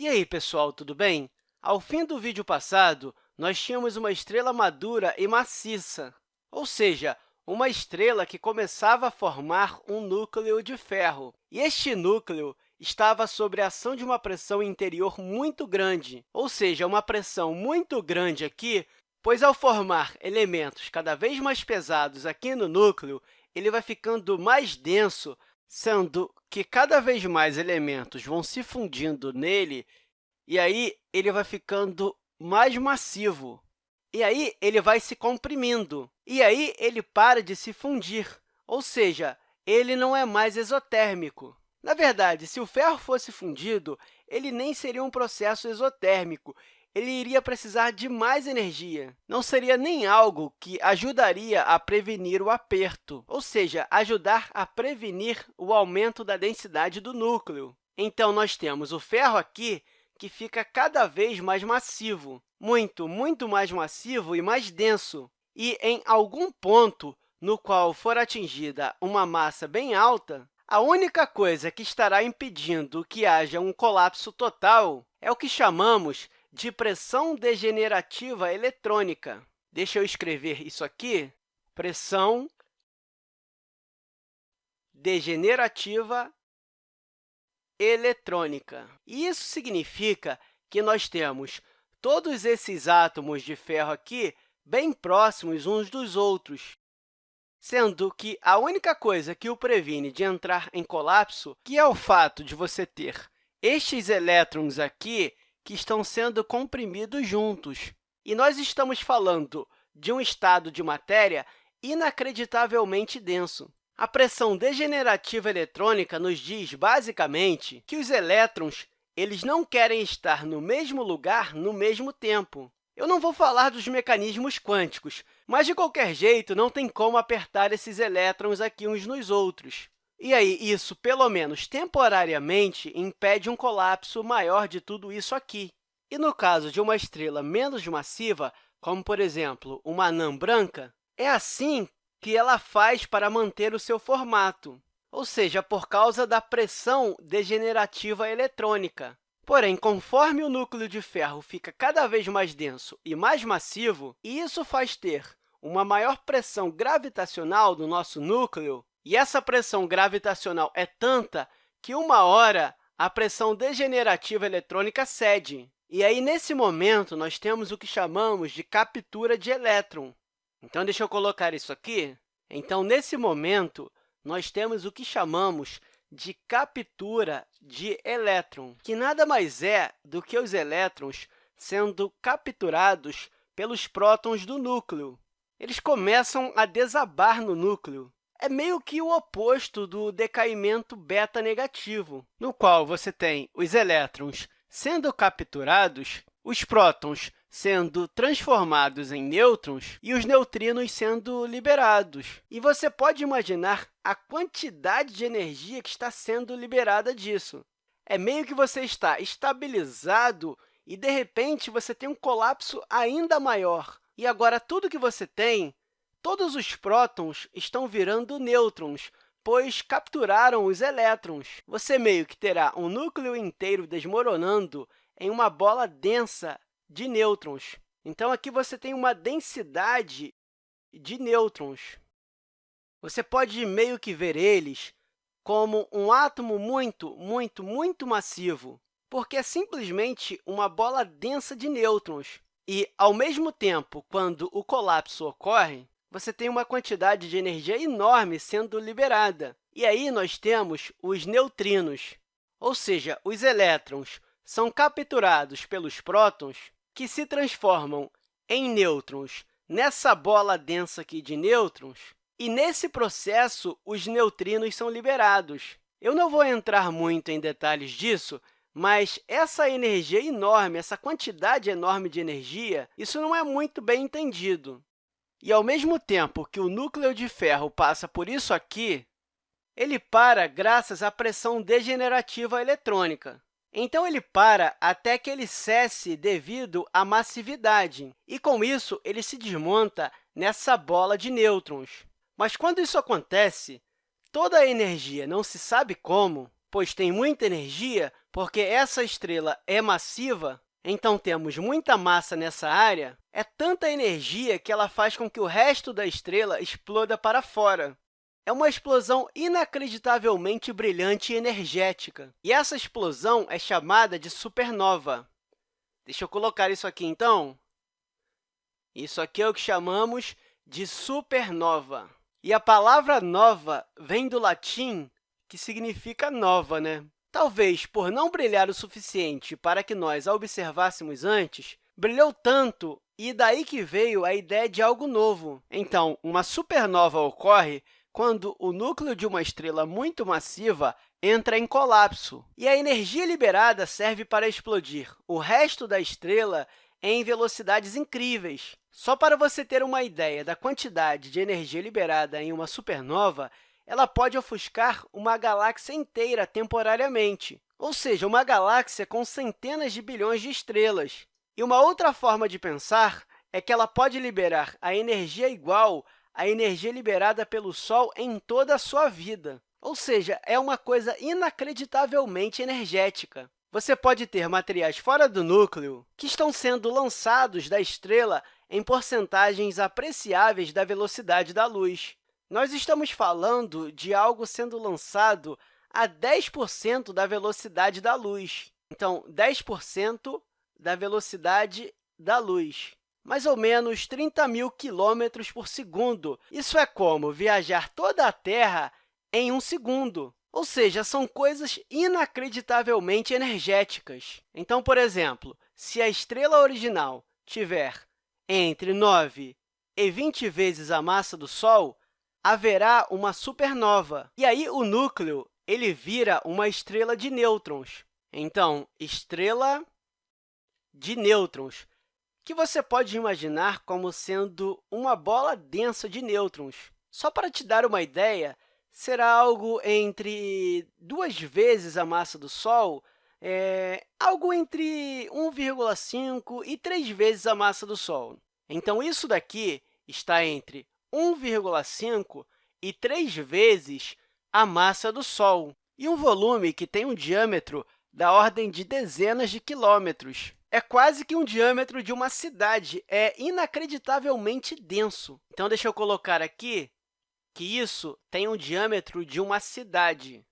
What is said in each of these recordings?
E aí, pessoal, tudo bem? Ao fim do vídeo passado, nós tínhamos uma estrela madura e maciça, ou seja, uma estrela que começava a formar um núcleo de ferro. E este núcleo estava sob a ação de uma pressão interior muito grande, ou seja, uma pressão muito grande aqui, pois, ao formar elementos cada vez mais pesados aqui no núcleo, ele vai ficando mais denso, sendo que cada vez mais elementos vão se fundindo nele, e aí ele vai ficando mais massivo. E aí ele vai se comprimindo, e aí ele para de se fundir, ou seja, ele não é mais exotérmico. Na verdade, se o ferro fosse fundido, ele nem seria um processo exotérmico, ele iria precisar de mais energia. Não seria nem algo que ajudaria a prevenir o aperto, ou seja, ajudar a prevenir o aumento da densidade do núcleo. Então, nós temos o ferro aqui, que fica cada vez mais massivo, muito, muito mais massivo e mais denso. E, em algum ponto no qual for atingida uma massa bem alta, a única coisa que estará impedindo que haja um colapso total é o que chamamos de pressão degenerativa eletrônica. Deixa eu escrever isso aqui. Pressão degenerativa eletrônica. Isso significa que nós temos todos esses átomos de ferro aqui bem próximos uns dos outros, sendo que a única coisa que o previne de entrar em colapso que é o fato de você ter estes elétrons aqui que estão sendo comprimidos juntos. E nós estamos falando de um estado de matéria inacreditavelmente denso. A pressão degenerativa eletrônica nos diz, basicamente, que os elétrons eles não querem estar no mesmo lugar no mesmo tempo. Eu não vou falar dos mecanismos quânticos, mas, de qualquer jeito, não tem como apertar esses elétrons aqui uns nos outros. E aí, isso, pelo menos temporariamente, impede um colapso maior de tudo isso aqui. E no caso de uma estrela menos massiva, como, por exemplo, uma anã branca, é assim que ela faz para manter o seu formato, ou seja, por causa da pressão degenerativa eletrônica. Porém, conforme o núcleo de ferro fica cada vez mais denso e mais massivo, isso faz ter uma maior pressão gravitacional do nosso núcleo, e essa pressão gravitacional é tanta que, uma hora, a pressão degenerativa eletrônica cede. E aí, nesse momento, nós temos o que chamamos de captura de elétron. Então, deixa eu colocar isso aqui. Então, nesse momento, nós temos o que chamamos de captura de elétron, que nada mais é do que os elétrons sendo capturados pelos prótons do núcleo. Eles começam a desabar no núcleo. É meio que o oposto do decaimento beta negativo, no qual você tem os elétrons sendo capturados, os prótons sendo transformados em nêutrons e os neutrinos sendo liberados. E você pode imaginar a quantidade de energia que está sendo liberada disso. É meio que você está estabilizado e, de repente, você tem um colapso ainda maior. E agora, tudo que você tem, todos os prótons estão virando nêutrons, pois capturaram os elétrons. Você meio que terá um núcleo inteiro desmoronando em uma bola densa de nêutrons. Então, aqui você tem uma densidade de nêutrons. Você pode meio que ver eles como um átomo muito, muito, muito massivo, porque é simplesmente uma bola densa de nêutrons. E, ao mesmo tempo, quando o colapso ocorre, você tem uma quantidade de energia enorme sendo liberada. E aí nós temos os neutrinos, ou seja, os elétrons são capturados pelos prótons que se transformam em nêutrons nessa bola densa aqui de nêutrons, e, nesse processo, os neutrinos são liberados. Eu não vou entrar muito em detalhes disso, mas essa energia enorme, essa quantidade enorme de energia, isso não é muito bem entendido. E, ao mesmo tempo que o núcleo de ferro passa por isso aqui, ele para graças à pressão degenerativa eletrônica. Então, ele para até que ele cesse devido à massividade, e, com isso, ele se desmonta nessa bola de nêutrons. Mas, quando isso acontece, toda a energia, não se sabe como, pois tem muita energia, porque essa estrela é massiva, então temos muita massa nessa área, é tanta energia que ela faz com que o resto da estrela exploda para fora. É uma explosão inacreditavelmente brilhante e energética. E essa explosão é chamada de supernova. Deixa eu colocar isso aqui, então. Isso aqui é o que chamamos de supernova. E a palavra nova vem do latim, que significa nova, né? Talvez por não brilhar o suficiente para que nós a observássemos antes, brilhou tanto e daí que veio a ideia de algo novo. Então, uma supernova ocorre quando o núcleo de uma estrela muito massiva entra em colapso, e a energia liberada serve para explodir o resto da estrela em velocidades incríveis. Só para você ter uma ideia da quantidade de energia liberada em uma supernova, ela pode ofuscar uma galáxia inteira temporariamente, ou seja, uma galáxia com centenas de bilhões de estrelas. E uma outra forma de pensar é que ela pode liberar a energia igual à energia liberada pelo Sol em toda a sua vida. Ou seja, é uma coisa inacreditavelmente energética. Você pode ter materiais fora do núcleo que estão sendo lançados da estrela em porcentagens apreciáveis da velocidade da luz. Nós estamos falando de algo sendo lançado a 10% da velocidade da luz. Então, 10% da velocidade da luz, mais ou menos 30 mil quilômetros por segundo. Isso é como viajar toda a Terra em um segundo. Ou seja, são coisas inacreditavelmente energéticas. Então, por exemplo, se a estrela original tiver entre 9 e 20 vezes a massa do Sol, haverá uma supernova. E aí, o núcleo ele vira uma estrela de nêutrons. Então, estrela de nêutrons, que você pode imaginar como sendo uma bola densa de nêutrons. Só para te dar uma ideia, será algo entre duas vezes a massa do Sol, é, algo entre 1,5 e 3 vezes a massa do Sol. Então, isso daqui está entre 1,5 e 3 vezes a massa do Sol, e um volume que tem um diâmetro da ordem de dezenas de quilômetros. É quase que um diâmetro de uma cidade, é inacreditavelmente denso. Então, deixa eu colocar aqui que isso tem um diâmetro de uma cidade.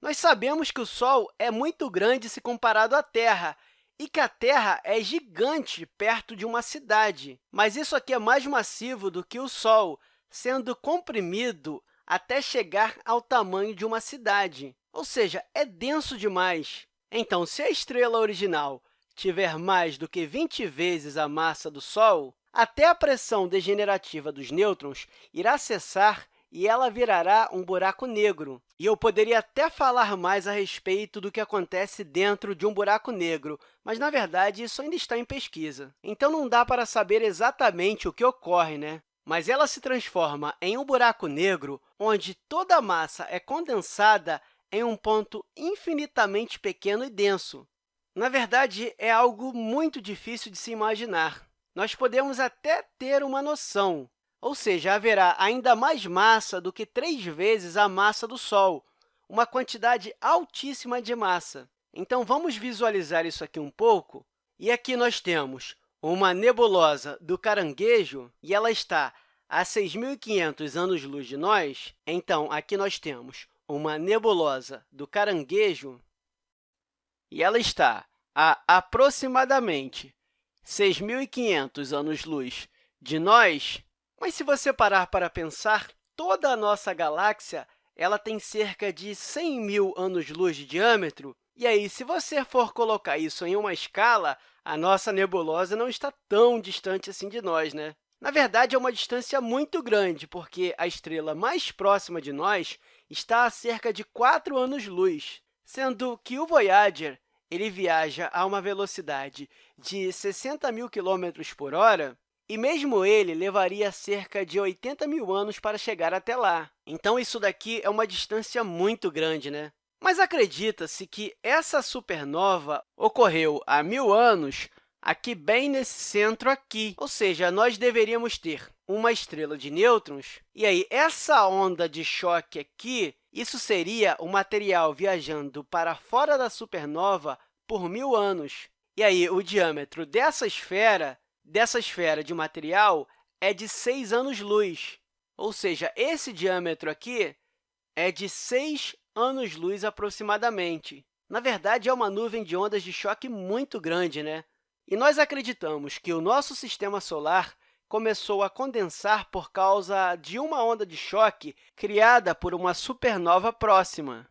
Nós sabemos que o Sol é muito grande se comparado à Terra e que a Terra é gigante perto de uma cidade. Mas isso aqui é mais massivo do que o Sol, sendo comprimido até chegar ao tamanho de uma cidade. Ou seja, é denso demais. Então, se a estrela original tiver mais do que 20 vezes a massa do Sol, até a pressão degenerativa dos nêutrons irá cessar e ela virará um buraco negro. E eu poderia até falar mais a respeito do que acontece dentro de um buraco negro, mas, na verdade, isso ainda está em pesquisa. Então, não dá para saber exatamente o que ocorre, né? Mas ela se transforma em um buraco negro onde toda a massa é condensada em um ponto infinitamente pequeno e denso. Na verdade, é algo muito difícil de se imaginar nós podemos até ter uma noção, ou seja, haverá ainda mais massa do que três vezes a massa do Sol, uma quantidade altíssima de massa. Então, vamos visualizar isso aqui um pouco. E aqui nós temos uma nebulosa do Caranguejo, e ela está a 6.500 anos-luz de nós. Então, aqui nós temos uma nebulosa do Caranguejo, e ela está a aproximadamente 6.500 anos-luz de nós, mas se você parar para pensar, toda a nossa galáxia ela tem cerca de 100 mil anos-luz de diâmetro, e aí, se você for colocar isso em uma escala, a nossa nebulosa não está tão distante assim de nós, né? Na verdade, é uma distância muito grande, porque a estrela mais próxima de nós está a cerca de 4 anos-luz, sendo que o Voyager ele viaja a uma velocidade de 60 mil quilômetros por hora, e mesmo ele levaria cerca de 80 mil anos para chegar até lá. Então, isso daqui é uma distância muito grande, né? Mas acredita-se que essa supernova ocorreu há mil anos aqui bem nesse centro aqui. Ou seja, nós deveríamos ter uma estrela de nêutrons. E aí, essa onda de choque aqui, isso seria o material viajando para fora da supernova por mil anos. E aí, o diâmetro dessa esfera, dessa esfera de material, é de 6 anos-luz. Ou seja, esse diâmetro aqui é de 6 anos-luz aproximadamente. Na verdade, é uma nuvem de ondas de choque muito grande, né? E nós acreditamos que o nosso sistema solar começou a condensar por causa de uma onda de choque criada por uma supernova próxima.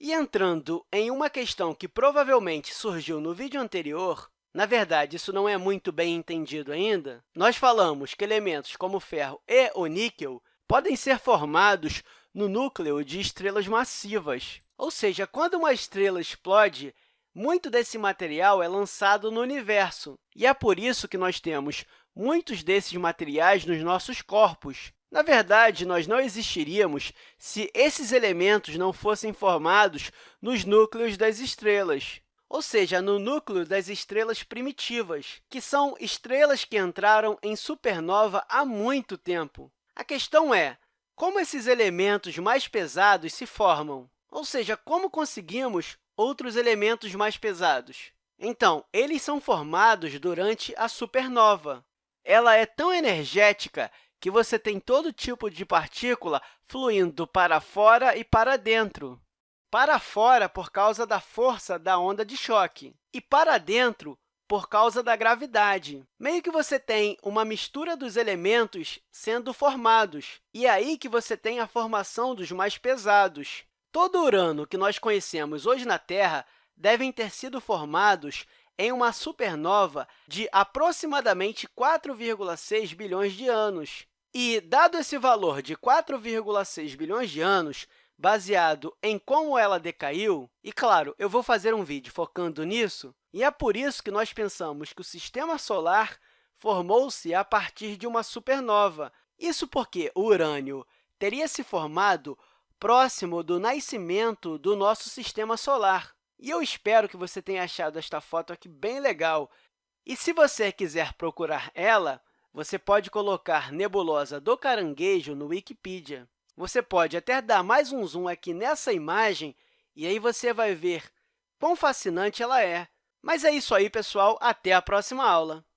E entrando em uma questão que provavelmente surgiu no vídeo anterior, na verdade, isso não é muito bem entendido ainda, nós falamos que elementos como o ferro e o níquel podem ser formados no núcleo de estrelas massivas. Ou seja, quando uma estrela explode, muito desse material é lançado no universo, e é por isso que nós temos muitos desses materiais nos nossos corpos. Na verdade, nós não existiríamos se esses elementos não fossem formados nos núcleos das estrelas, ou seja, no núcleo das estrelas primitivas, que são estrelas que entraram em supernova há muito tempo. A questão é, como esses elementos mais pesados se formam? Ou seja, como conseguimos outros elementos mais pesados? Então, eles são formados durante a supernova. Ela é tão energética que você tem todo tipo de partícula fluindo para fora e para dentro. Para fora, por causa da força da onda de choque, e para dentro, por causa da gravidade. Meio que você tem uma mistura dos elementos sendo formados, e é aí que você tem a formação dos mais pesados. Todo Urano que nós conhecemos hoje na Terra devem ter sido formados em uma supernova de aproximadamente 4,6 bilhões de anos. E, dado esse valor de 4,6 bilhões de anos, baseado em como ela decaiu, e, claro, eu vou fazer um vídeo focando nisso, e é por isso que nós pensamos que o Sistema Solar formou-se a partir de uma supernova. Isso porque o urânio teria se formado próximo do nascimento do nosso Sistema Solar. E eu espero que você tenha achado esta foto aqui bem legal. E se você quiser procurar ela, você pode colocar nebulosa do caranguejo no Wikipedia. Você pode até dar mais um zoom aqui nessa imagem e aí você vai ver quão fascinante ela é. Mas é isso aí, pessoal. Até a próxima aula!